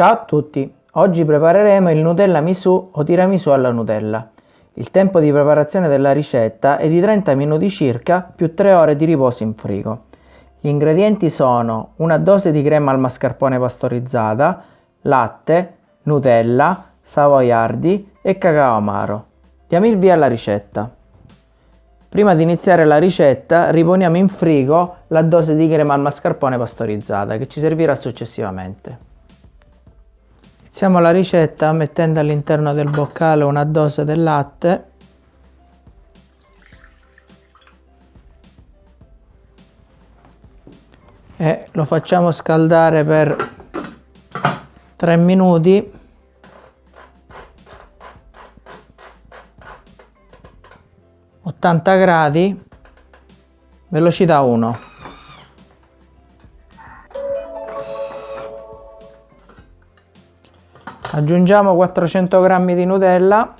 Ciao a tutti! Oggi prepareremo il Nutella Misu o tiramisù alla Nutella. Il tempo di preparazione della ricetta è di 30 minuti circa più 3 ore di riposo in frigo. Gli ingredienti sono una dose di crema al mascarpone pastorizzata, latte, Nutella, savoiardi e cacao amaro. Diamo il via alla ricetta. Prima di iniziare la ricetta riponiamo in frigo la dose di crema al mascarpone pastorizzata che ci servirà successivamente. Iniziamo la ricetta mettendo all'interno del boccale una dose del latte. E lo facciamo scaldare per 3 minuti. Ottanta gradi. Velocità 1 aggiungiamo 400 g di Nutella.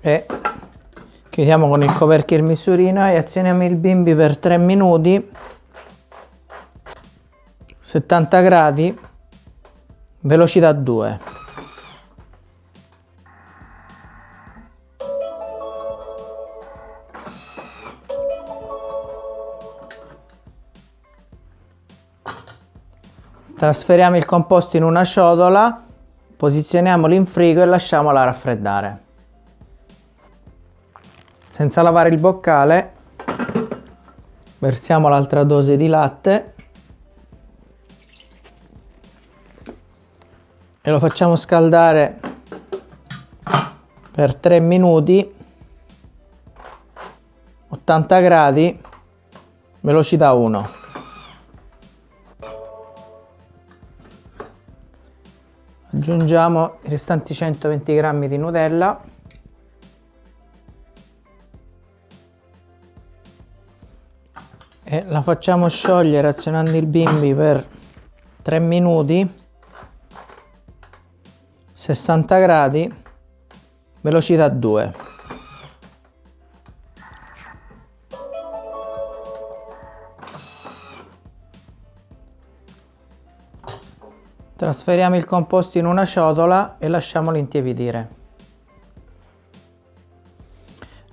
E chiudiamo con il coperchio il misurino e azioniamo il bimbi per 3 minuti. 70 gradi velocità 2 Trasferiamo il composto in una ciotola, posizioniamolo in frigo e lasciamola raffreddare. Senza lavare il boccale, versiamo l'altra dose di latte e lo facciamo scaldare per 3 minuti 80 gradi velocità 1 aggiungiamo i restanti 120 g di Nutella. E la facciamo sciogliere azionando il bimbi per 3 minuti. 60 gradi velocità 2 Trasferiamo il composto in una ciotola e lasciamolo intiepidire.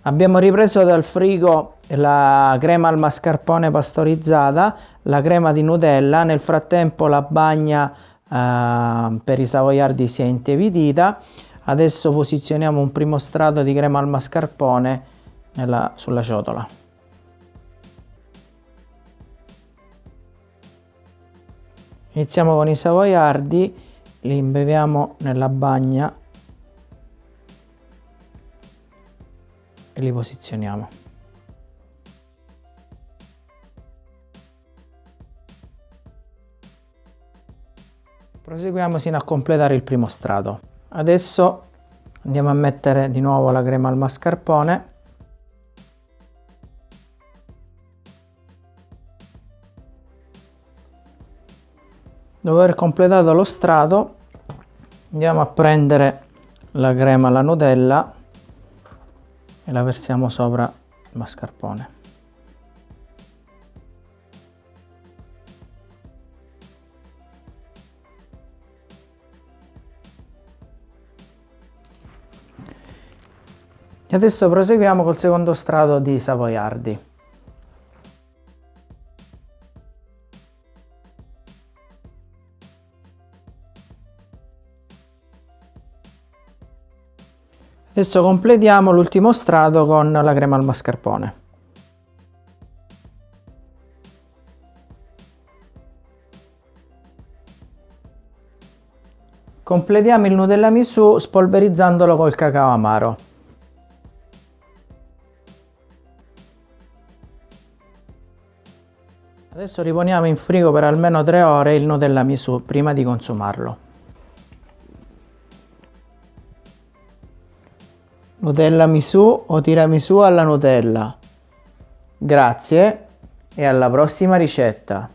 Abbiamo ripreso dal frigo la crema al mascarpone pastorizzata, la crema di Nutella, nel frattempo la bagna eh, per i savoiardi si è intiepidita. Adesso posizioniamo un primo strato di crema al mascarpone nella, sulla ciotola. Iniziamo con i savoiardi li imbeviamo nella bagna e li posizioniamo. Proseguiamo sino a completare il primo strato. Adesso andiamo a mettere di nuovo la crema al mascarpone dopo aver completato lo strato andiamo a prendere la crema alla Nutella e la versiamo sopra il mascarpone. E adesso proseguiamo col secondo strato di savoiardi Adesso completiamo l'ultimo strato con la crema al mascarpone. Completiamo il Nutella Misu spolverizzandolo col cacao amaro. Adesso riponiamo in frigo per almeno 3 ore il Nutella Misu prima di consumarlo. Nutella Misu o tiramisù alla Nutella. Grazie e alla prossima ricetta.